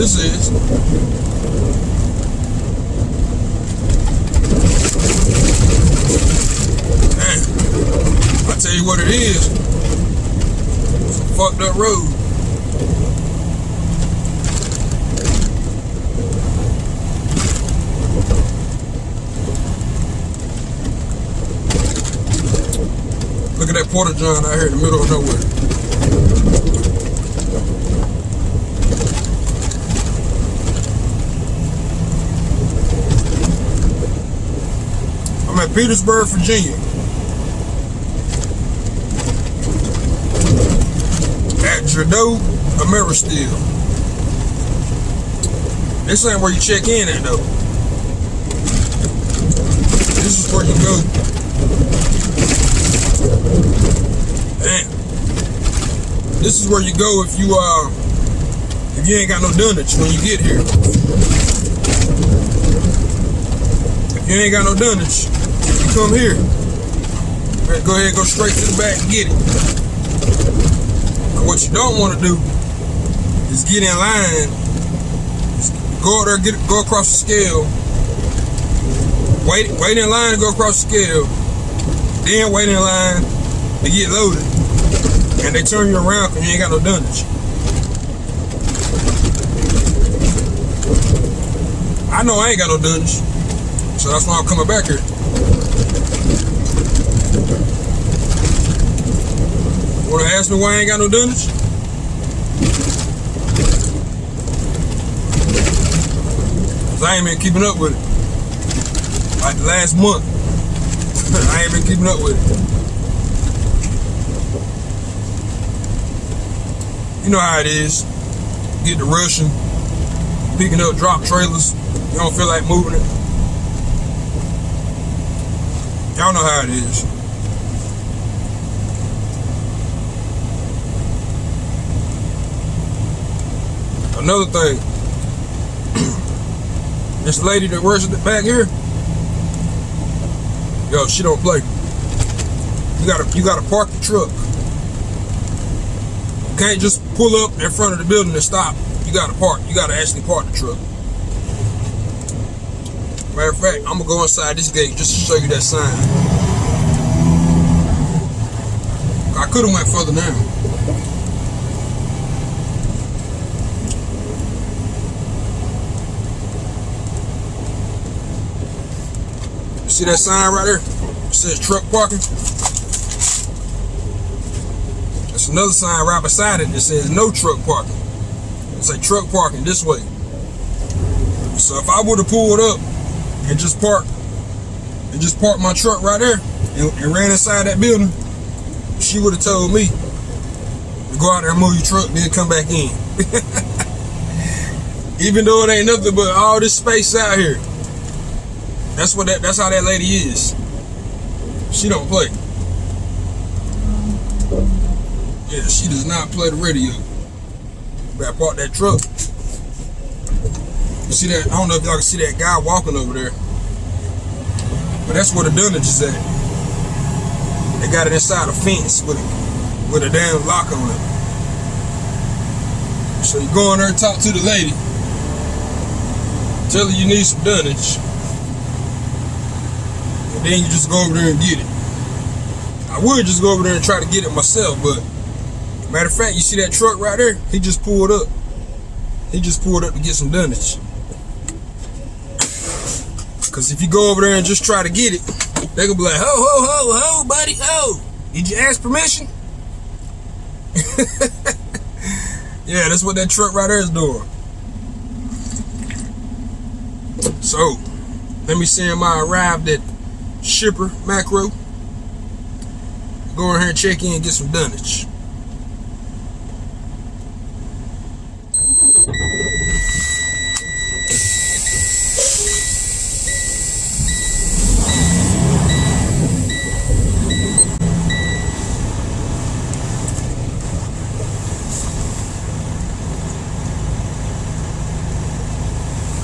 this is. Man, I tell you what it is. Fucked up road. Look at that porta john out here in the middle of nowhere. Petersburg, Virginia. At Gerdau Ameristeel. This ain't where you check in at though. This is where you go. Damn. This is where you go if you uh if you ain't got no dunnage when you get here. If you ain't got no dunnage, come here. Better Go ahead go straight to the back and get it. And what you don't want to do is get in line, go out there, get go across the scale, wait wait in line to go across the scale, then wait in line to get loaded, and they turn you around because you ain't got no dunnage. I know I ain't got no dunnage, so that's why I'm coming back here. Wanna ask me why I ain't got no dunnage? Cause I ain't been keeping up with it. Like the last month. I ain't been keeping up with it. You know how it is. Get the rushing, picking up drop trailers. You don't feel like moving it. Y'all know how it is. Another thing, this lady that works back here, yo, she don't play. You gotta, you gotta park the truck. You can't just pull up in front of the building and stop. You gotta park. You gotta actually park the truck. Matter of fact, I'm gonna go inside this gate just to show you that sign. I could have went further down. See that sign right there? It says truck parking. There's another sign right beside it that says no truck parking. It's a truck parking this way. So if I would have pulled up and just parked and just parked my truck right there and, and ran inside that building, she would have told me to go out there and move your truck, then come back in. Even though it ain't nothing but all this space out here. That's what that that's how that lady is. She don't play. Yeah, she does not play the radio. Better park that truck. You see that? I don't know if y'all can see that guy walking over there. But that's where the dunnage is at. They got it inside a fence with a, with a damn lock on it. So you go in there and talk to the lady. Tell her you need some dunnage. Then you just go over there and get it. I would just go over there and try to get it myself, but matter of fact, you see that truck right there? He just pulled up. He just pulled up to get some dunnage. Cause if you go over there and just try to get it, they gonna be like, ho, ho, ho, ho, buddy, ho. Did you ask permission? yeah, that's what that truck right there is doing. So, let me see him. I arrived at Shipper Macro. Go in here and check in and get some dunnage.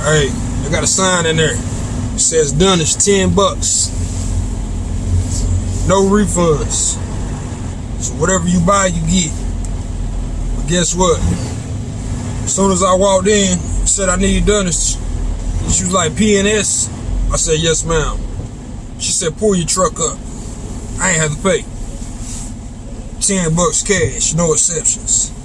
Hey, I got a sign in there. It says done is 10 bucks. No refunds. So whatever you buy, you get. But guess what? As soon as I walked in, said I need dunnage. She was like, PNS? I said, yes, ma'am. She said, pull your truck up. I ain't have to pay. 10 bucks cash, no exceptions.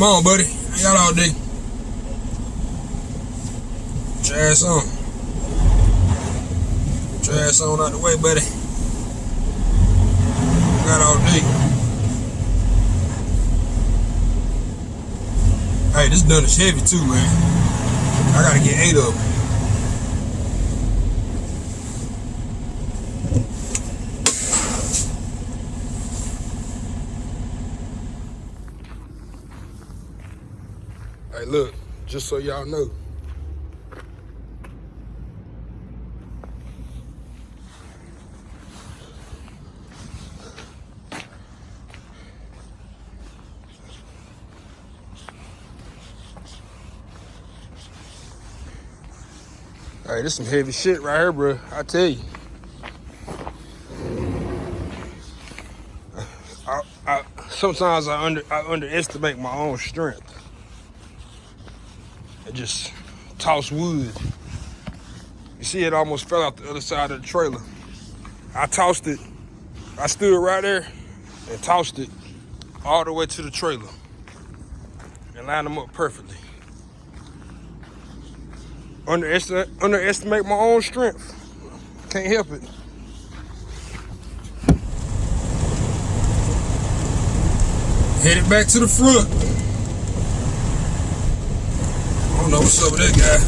Come on, buddy. I got all day. Get your ass on. Get your ass on out the way, buddy. Got all day. Hey, this done is heavy too, man. I gotta get eight of them. Look, just so y'all know. Hey, this some heavy shit right here, bro. I tell you. I, sometimes I under I underestimate my own strength. I just toss wood. You see, it almost fell out the other side of the trailer. I tossed it. I stood right there and tossed it all the way to the trailer and lined them up perfectly. Underestimate, underestimate my own strength. Can't help it. Headed back to the front. I don't know what's up with that guy.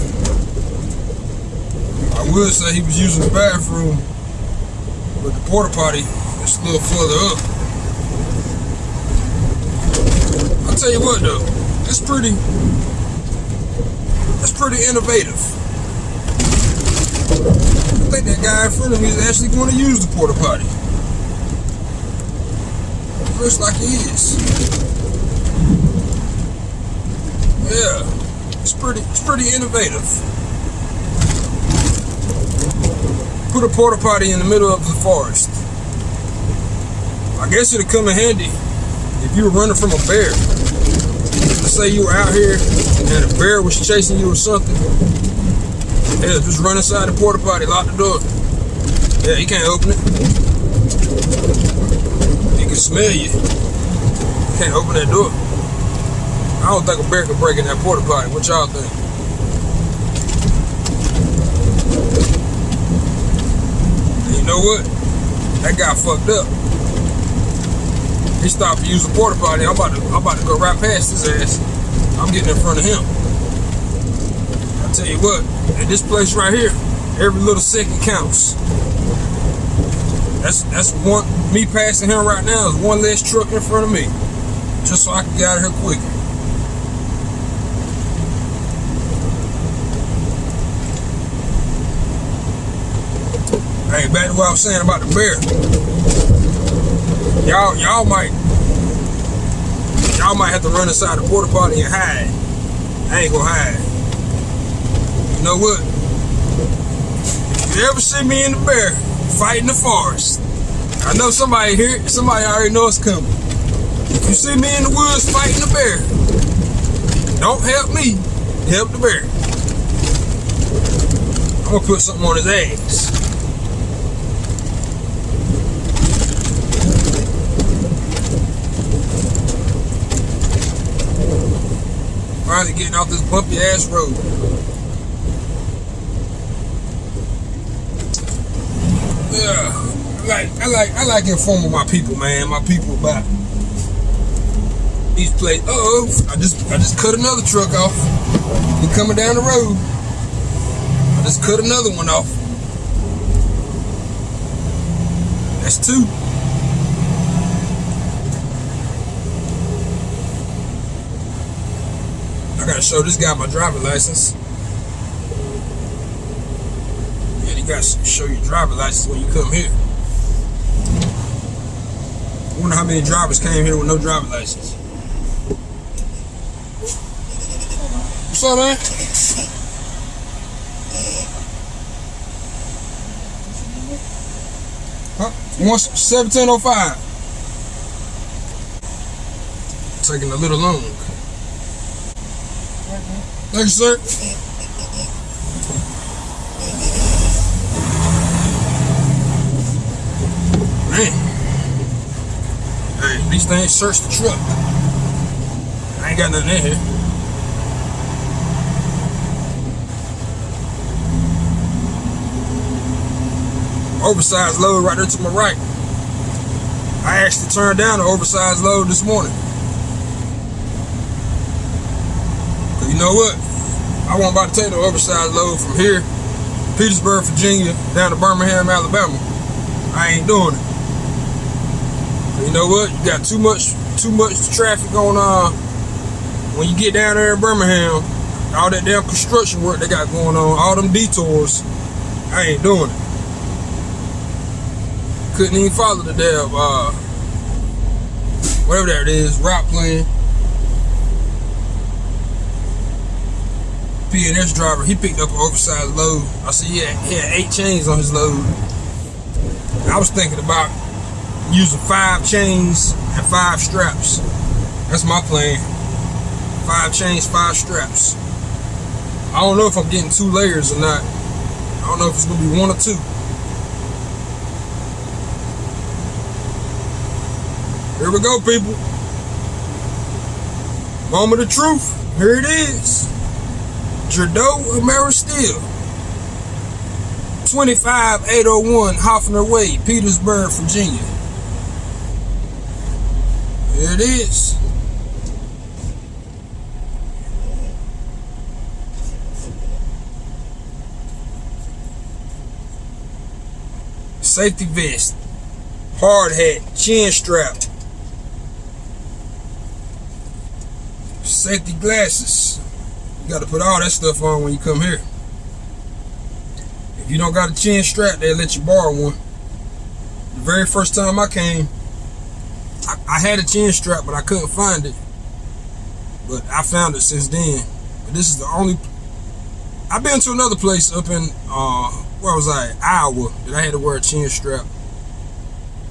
I would say he was using the bathroom, but the porta potty is a little further up. I'll tell you what though, it's pretty, it's pretty innovative. I think that guy in front of me is actually going to use the porta potty. Looks like he is. Yeah, it's pretty, it's pretty innovative. Put a porta potty in the middle of the forest. I guess it'd come in handy if you were running from a bear. Let's say you were out here and a bear was chasing you or something. Yeah, just run inside the porta potty, lock the door. Yeah, he can't open it He can smell you. Can't open that door. I don't think a bear can break in that porta potty. What y'all think? And you know what? That guy fucked up. He stopped to use the porta potty. I'm about to, I'm about to go right past his ass. I'm getting in front of him. I tell you what, at this place right here, every little second counts. That's that's one me passing him right now is one less truck in front of me. Just so I can get out of here quicker. Hey, back to what I was saying about the bear. Y'all, y'all might, y'all might have to run inside the porta potty and hide. I ain't gonna hide. You know what? If you ever see me in the bear, fighting the forest. I know somebody here, somebody already knows it's coming. If you see me in the woods fighting the bear, don't help me, help the bear. I'm gonna put something on his ass. Getting off this bumpy ass road. Yeah, I like I like I like informing my people, man. My people about these places. Uh oh, I just I just cut another truck off. He coming down the road. I just cut another one off. That's two. Gotta show this guy my driver license. And you got to show your driver license when you come here. I wonder how many drivers came here with no driver license. What's up, man? Huh? One seventeen oh five. Taking a little long. Thank you, sir. Man. Hey, these things search the truck. I ain't got nothing in here. Oversized load right there to my right. I actually turned down the oversized load this morning. Know what? I wasn't about to take the oversized load from here, Petersburg, Virginia, down to Birmingham, Alabama. I ain't doing it. You know what? You got too much too much traffic on uh when you get down there in Birmingham, all that damn construction work they got going on, all them detours, I ain't doing it. Couldn't even follow the damn uh whatever that is, route plan. PNS driver, he picked up an oversized load. I said, yeah, he had eight chains on his load. I was thinking about using five chains and five straps. That's my plan. Five chains, five straps. I don't know if I'm getting two layers or not. I don't know if it's gonna be one or two. Here we go, people. Moment of truth. Here it is. Gerdau Ameristeel. 25801 Hofheimer Way, Petersburg, Virginia. Here it is. Safety vest, hard hat, chin strap, safety glasses. Got to put all that stuff on when you come here. If you don't got a chin strap, they'll let you borrow one. The very first time I came, I, I had a chin strap, but I couldn't find it. But I found it since then. But this is the only. I've been to another place up in uh, where was I? Iowa that I had to wear a chin strap.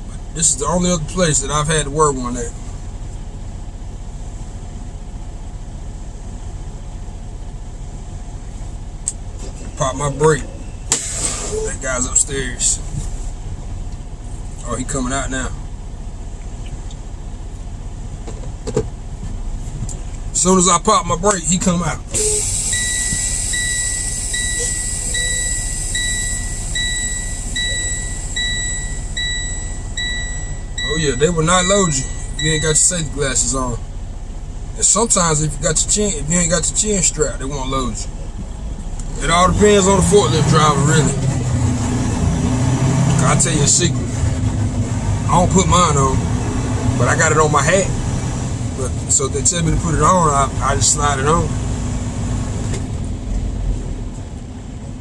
But this is the only other place that I've had to wear one at. Pop my brake. That guy's upstairs. Oh, he coming out now. As soon as I pop my brake, he come out. Oh yeah, they will not load you you ain't got your safety glasses on. And sometimes if you got your chin, if you ain't got your chin strap, they won't load you. It all depends on the forklift driver, really. I'll tell you a secret. I don't put mine on, but I got it on my hat. But so they tell me to put it on, I, I just slide it on.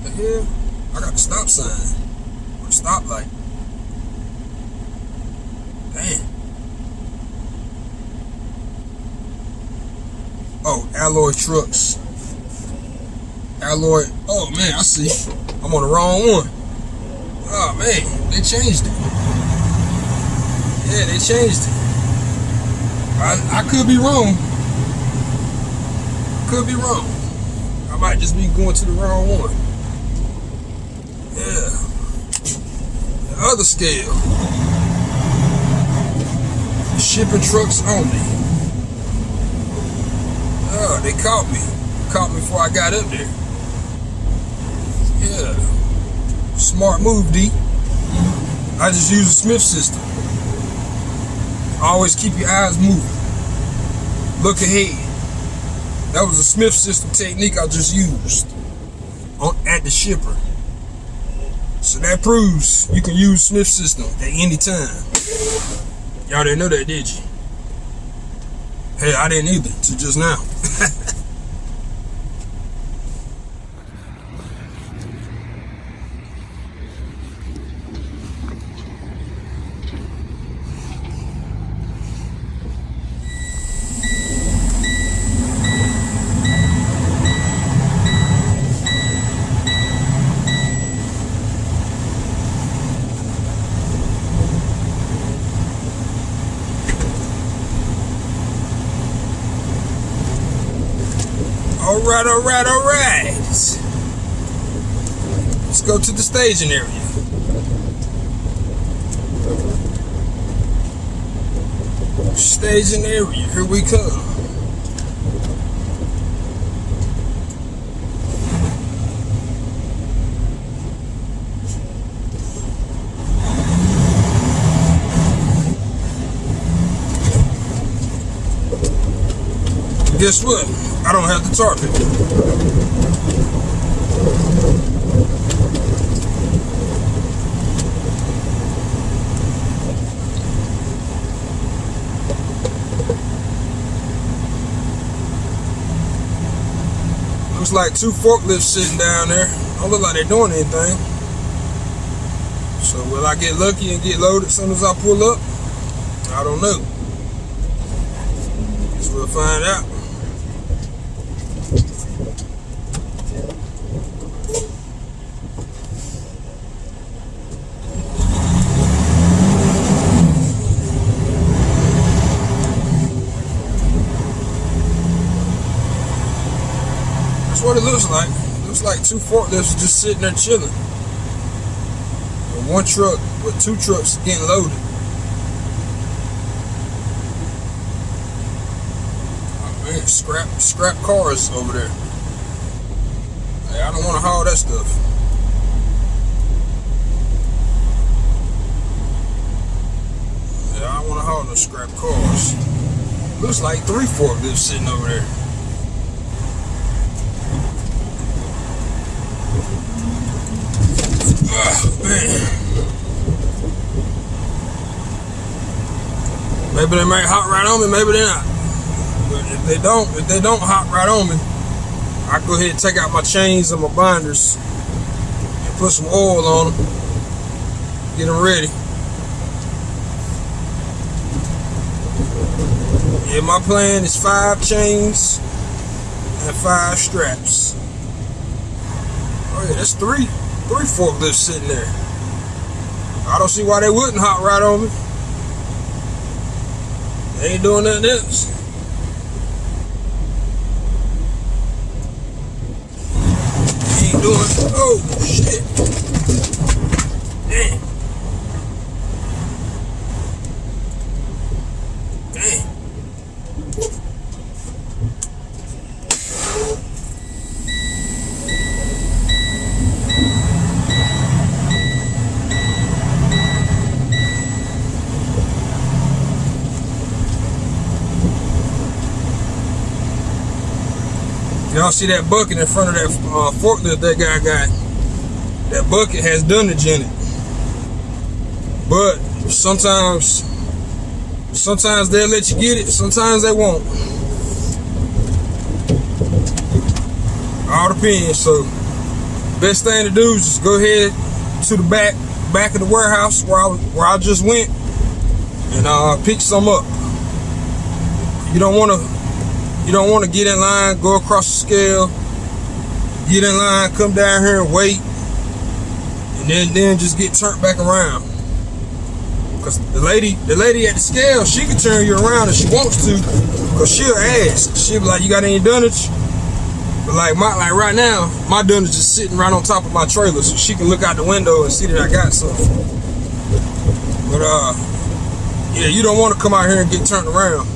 The hell? I got the stop sign. Or the stoplight. Damn. Oh, alloy trucks. Alloy. Oh man, I see. I'm on the wrong one. Oh man, they changed it. Yeah, they changed it. I, I could be wrong. Could be wrong. I might just be going to the wrong one. Yeah. The other scale. Shipping trucks only. Oh, they caught me. Caught me before I got up there. Yeah. Smart move, D. I just use the Smith system. Always keep your eyes moving. Look ahead. That was a Smith system technique I just used on, at the shipper. So that proves you can use Smith system at any time. Y'all didn't know that, did you? Hey, I didn't either, to just now. Right, all right, all right. Let's go to the staging area. Staging area, here we come. guess what? I don't have the tar pit. Looks like two forklifts sitting down there. Don't look like they're doing anything. So will I get lucky and get loaded as soon as I pull up? I don't know. Guess we'll find out. That's what it looks like. It looks like two forklifts just sitting there chilling. And one truck with two trucks getting loaded. Oh scrap scrap cars over there. Hey, I don't want to haul that stuff. Yeah, I don't want to haul no scrap cars. Looks like three forklifts sitting over there. Maybe they might hop right on me, maybe they're not. But if they don't, if they don't hop right on me, I go ahead and take out my chains and my binders and put some oil on them. Get them ready. Yeah, my plan is five chains and five straps. Oh yeah, that's three three forklifts sitting there. I don't see why they wouldn't hop right on me. They ain't doing nothing else. They ain't doing, oh shit. Damn. Y'all see that bucket in front of that uh, forklift that guy got? That bucket has dunnage in it. But sometimes, sometimes they'll let you get it. Sometimes they won't. All depends. So, best thing to do is just go ahead to the back, back of the warehouse where I where I just went, and uh, pick some up. You don't want to you don't want to get in line, go across the scale, get in line, come down here and wait, and then then just get turned back around. Cause the lady, the lady at the scale, she can turn you around if she wants to, cause she'll ask. She'll be like, "You got any dunnage?" But like my like right now, my dunnage is sitting right on top of my trailer, so she can look out the window and see that I got something. But uh, yeah, you don't want to come out here and get turned around.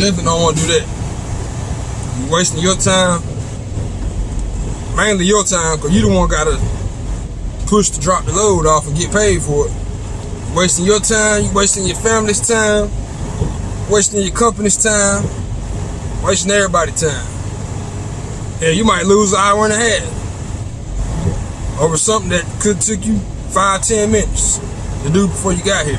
Definitely don't want to do that. You wasting your time, mainly your time, because you the one got to push to drop the load off and get paid for it. You wasting your time, you wasting your family's time, wasting your company's time, wasting everybody's time. Yeah, you might lose an hour and a half over something that could took you five, ten minutes to do before you got here.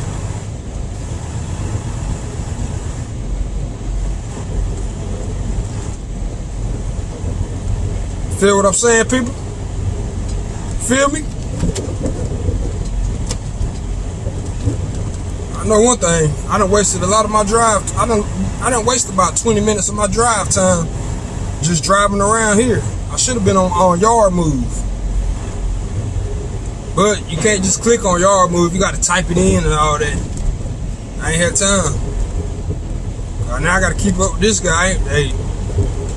Feel what I'm saying, people? Feel me? I know one thing. I done wasted a lot of my drive. I done, I done wasted about 20 minutes of my drive time just driving around here. I should have been on, on yard move. But you can't just click on yard move. You got to type it in and all that. I ain't had time. Uh, now I got to keep up with this guy. Hey,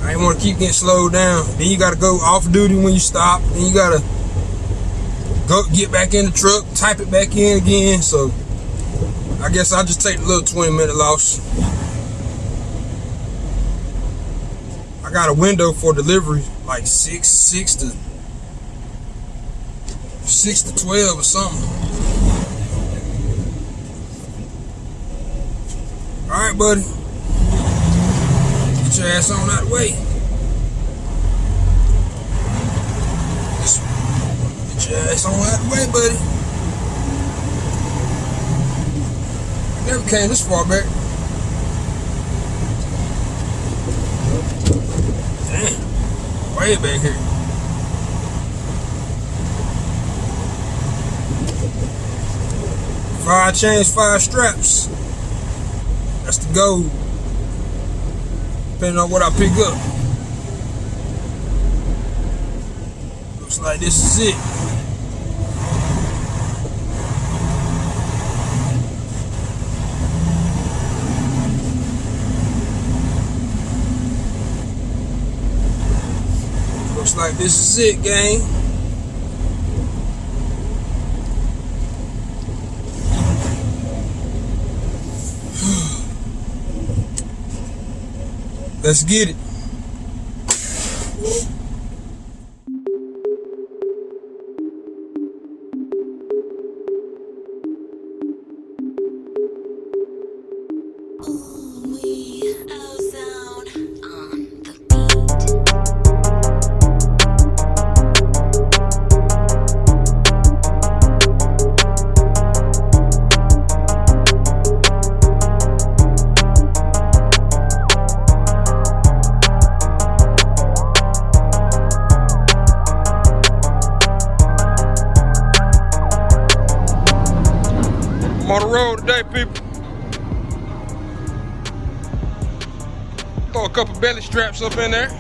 I didn't want to keep getting slowed down. Then you gotta go off duty when you stop. Then you gotta go get back in the truck, type it back in again. So I guess I'll just take the little 20 minute loss. I got a window for delivery, like six, six to six to twelve or something. All right, buddy. Get your ass on that way. Get your ass on that way, buddy. Never came this far back. Damn. Way back here. Five chains, five straps. That's the goal. Depending on what I pick up. Looks like this is it. Looks like this is it, gang. Let's get it. Up in there.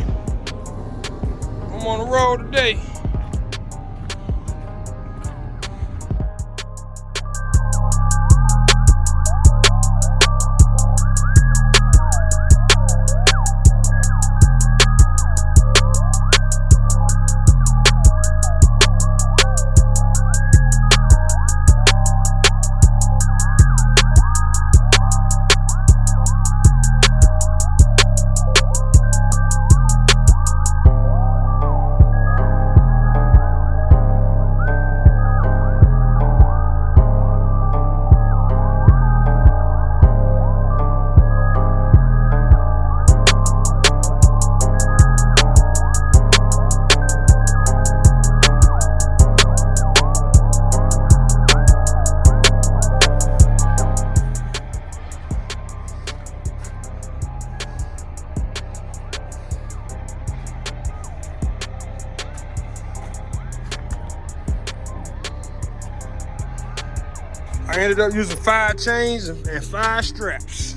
Ended up using five chains and five straps.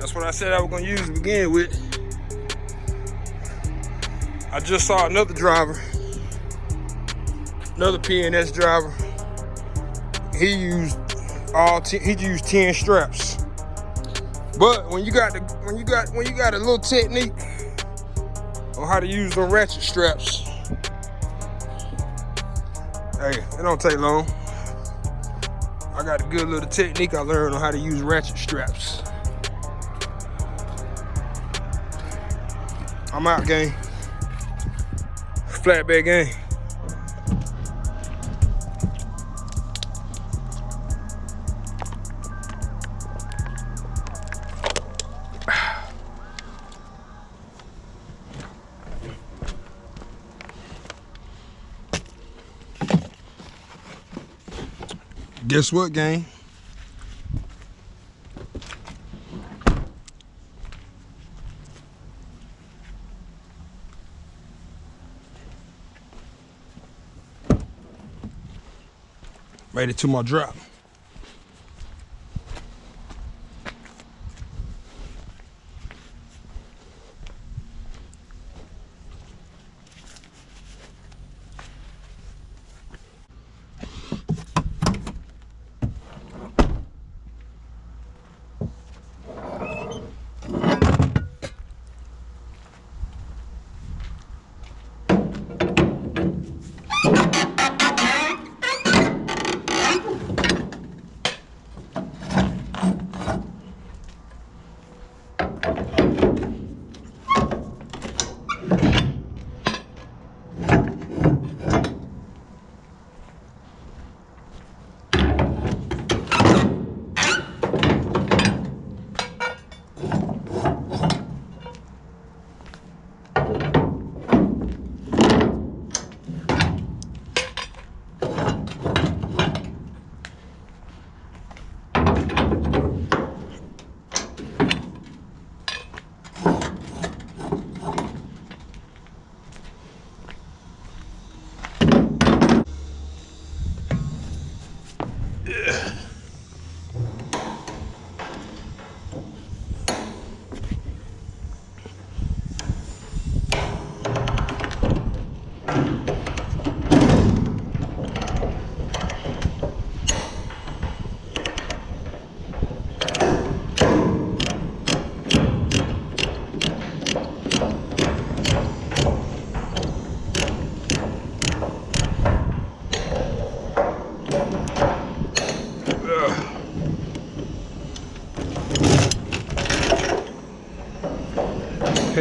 That's what I said I was gonna use to begin with. I just saw another driver, another PNS driver. He used all he used 10 straps. But when you got the when you got when you got a little technique on how to use the ratchet straps, hey, it don't take long. I got a good little technique I learned on how to use ratchet straps. I'm out, gang. Flatbed gang. Guess what, gang? Made it to my drop.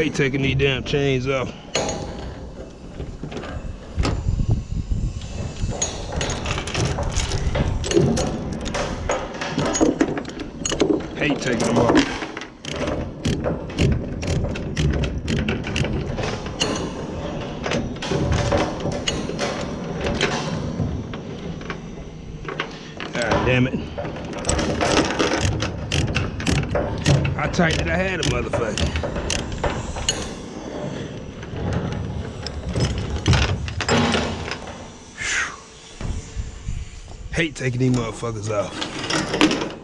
Hate taking these damn chains off. Hate taking them off. God damn it. How tight did I have a motherfucker? Hate taking these motherfuckers off.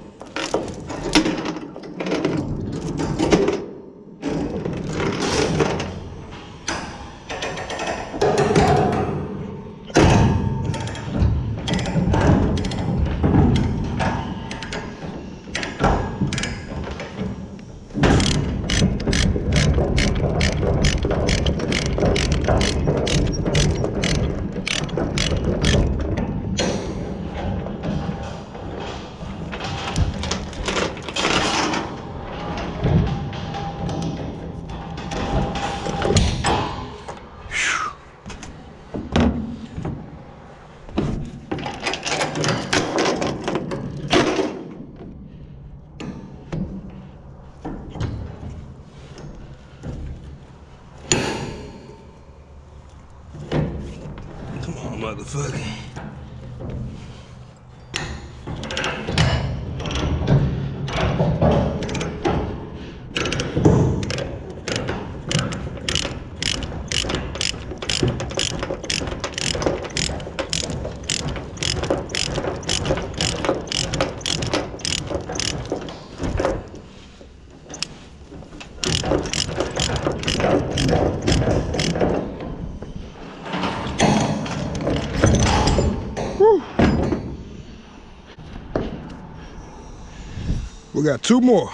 Got two more.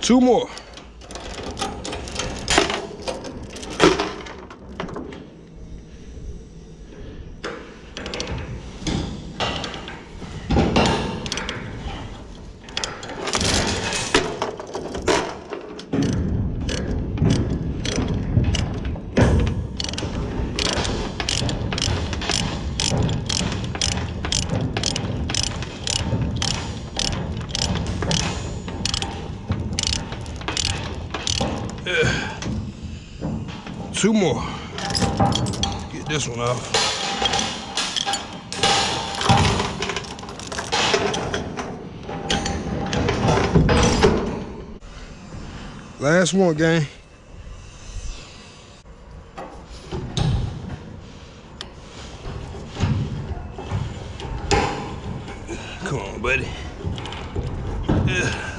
Two more. Two more. Get this one off. Last one, gang. Come on, buddy. Yeah.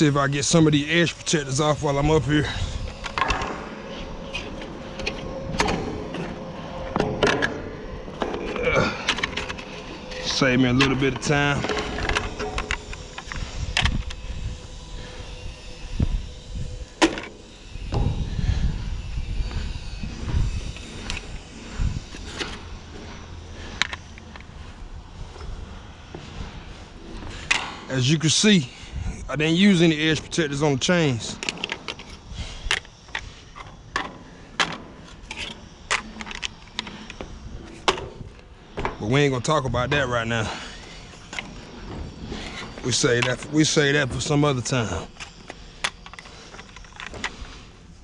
See if I get some of these edge protectors off while I'm up here. Uh, save me a little bit of time. As you can see, I didn't use any edge protectors on the chains. But we ain't gonna talk about that right now. We say that we say that for some other time.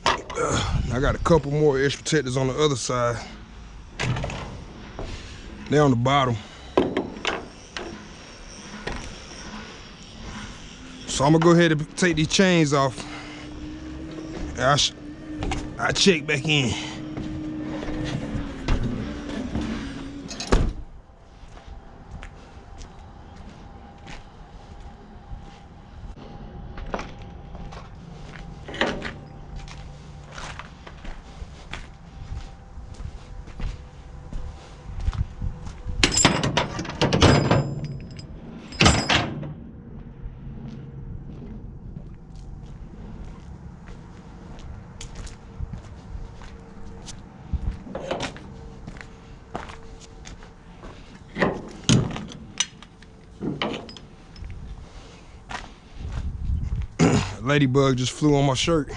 Uh, I got a couple more edge protectors on the other side. They're on the bottom. So I'm gonna go ahead and take these chains off. I, I check back in. Ladybug just flew on my shirt.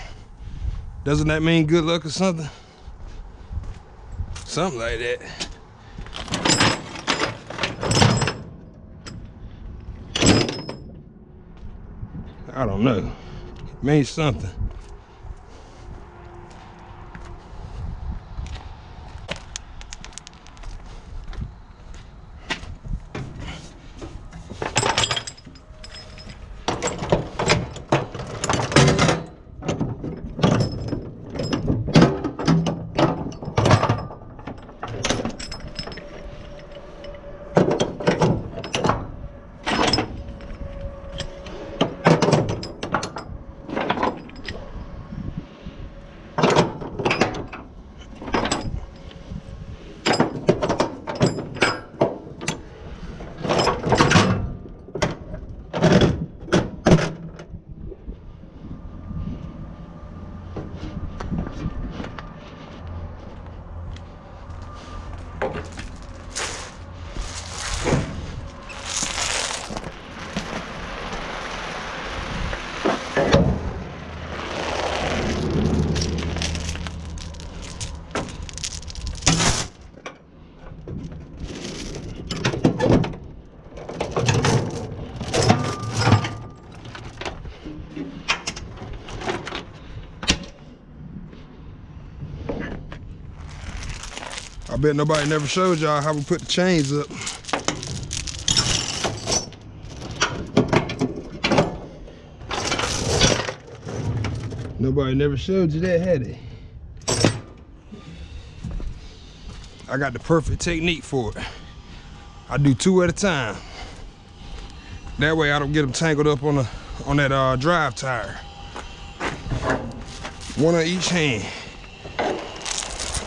Doesn't that mean good luck or something? Something like that. I don't know. It means something. Bet nobody never showed y'all how we put the chains up. Nobody never showed you that, had? I got the perfect technique for it. I do two at a time. That way I don't get them tangled up on the on that uh, drive tire. One on each hand.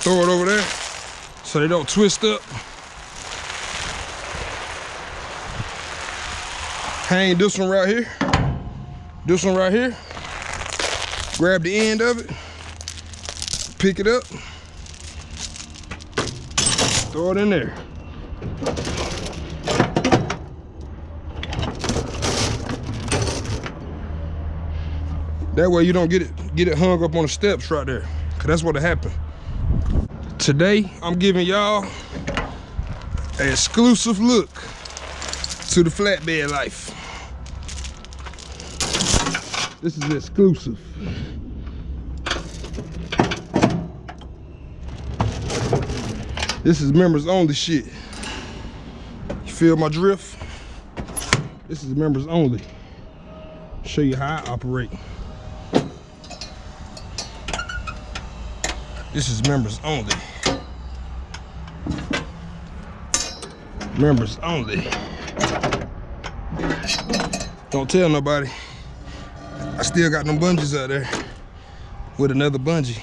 Throw it over there so they don't twist up. Hang this one right here. This one right here. Grab the end of it. Pick it up. Throw it in there. That way you don't get it get it hung up on the steps right there. Cause that's what happened. Today, I'm giving y'all an exclusive look to the flatbed life. This is exclusive. This is members only shit. You feel my drift? This is members only. Show you how I operate. This is members only. Members only. Don't tell nobody. I still got them bungees out there with another bungee.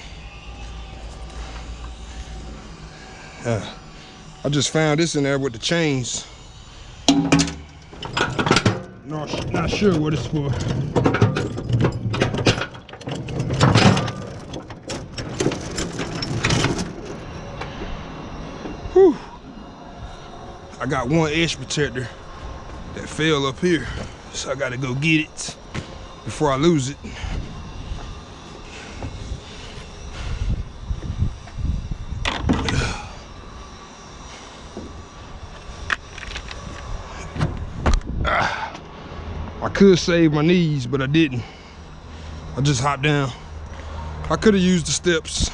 Uh, I just found this in there with the chains. Not, not sure what it's for. Got one edge protector that fell up here. So I gotta go get it before I lose it. I could save my knees, but I didn't. I just hopped down. I could have used the steps.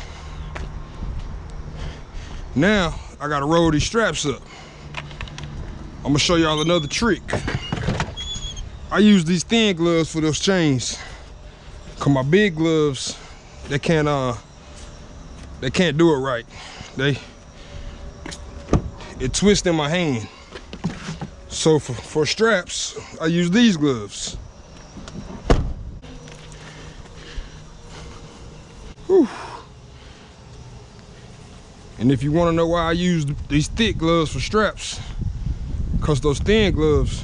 Now, I gotta roll these straps up. I'm gonna show y'all another trick. I use these thin gloves for those chains. Cause my big gloves they can't uh they can't do it right. They it twists in my hand. So for, for straps, I use these gloves. Whew. And if you want to know why I use these thick gloves for straps, because those thin gloves,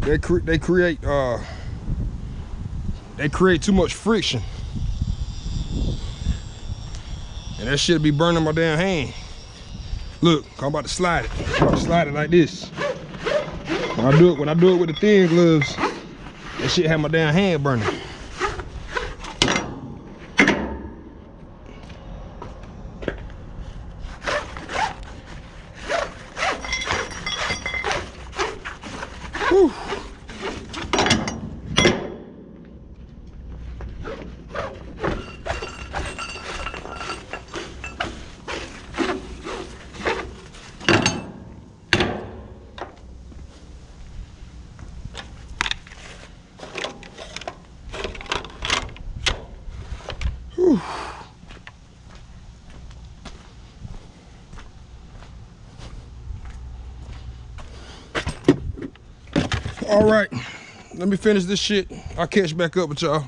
they, cre they create uh, they create too much friction. And that shit be burning my damn hand. Look, I'm about to slide it. I'm about to slide it like this. When I do it, when I do it with the thin gloves, that shit have my damn hand burning. All right, let me finish this shit. I'll catch back up with y'all.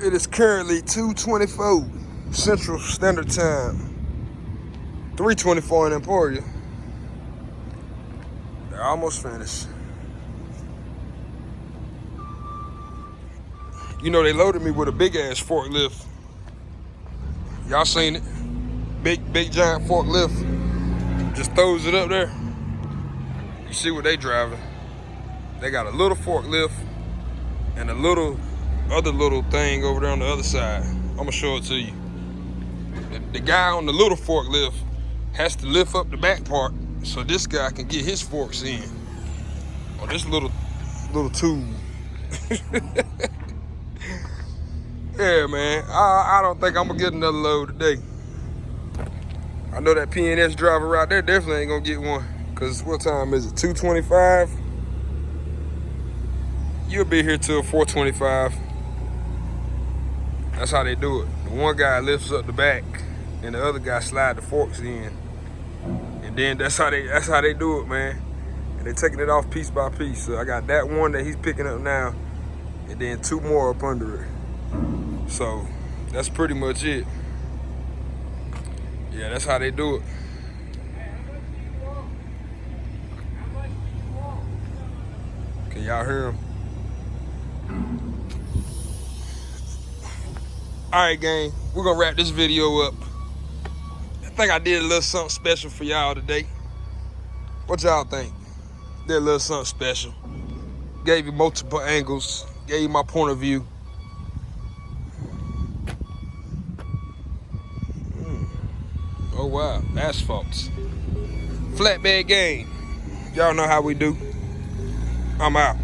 It is currently 2.24 Central Standard Time. 3.24 in Emporia. They're almost finished. You know, they loaded me with a big ass forklift. Y'all seen it? Big, big giant forklift. Just throws it up there. You see what they driving. They got a little forklift and a little other little thing over there on the other side. I'm gonna show it to you. The, the guy on the little forklift has to lift up the back part so this guy can get his forks in. On this little little tube. yeah, man. I, I don't think I'm gonna get another load today. I know that PNS driver out there definitely ain't gonna get one. Cause what time is it? 225? You'll be here till 425. That's how they do it. The one guy lifts up the back and the other guy slide the forks in. And then that's how they that's how they do it, man. And they're taking it off piece by piece. So I got that one that he's picking up now, and then two more up under it. So that's pretty much it. Yeah, that's how they do it. Can y'all hear him? All right, gang, we're gonna wrap this video up. I think I did a little something special for y'all today. What y'all think? Did a little something special. Gave you multiple angles, gave you my point of view. Oh wow, asphalts. Flatbed game. Y'all know how we do. I'm out.